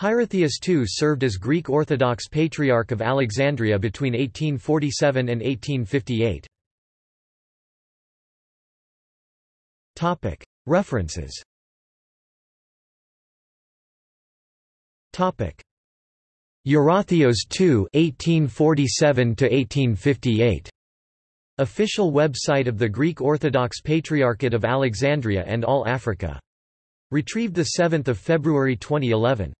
Hierotheus II served as Greek Orthodox Patriarch of Alexandria between 1847 and 1858. References Eurotheos II 1847 1858 Official website of the Greek Orthodox Patriarchate of Alexandria and All Africa. Retrieved 7 February 2011.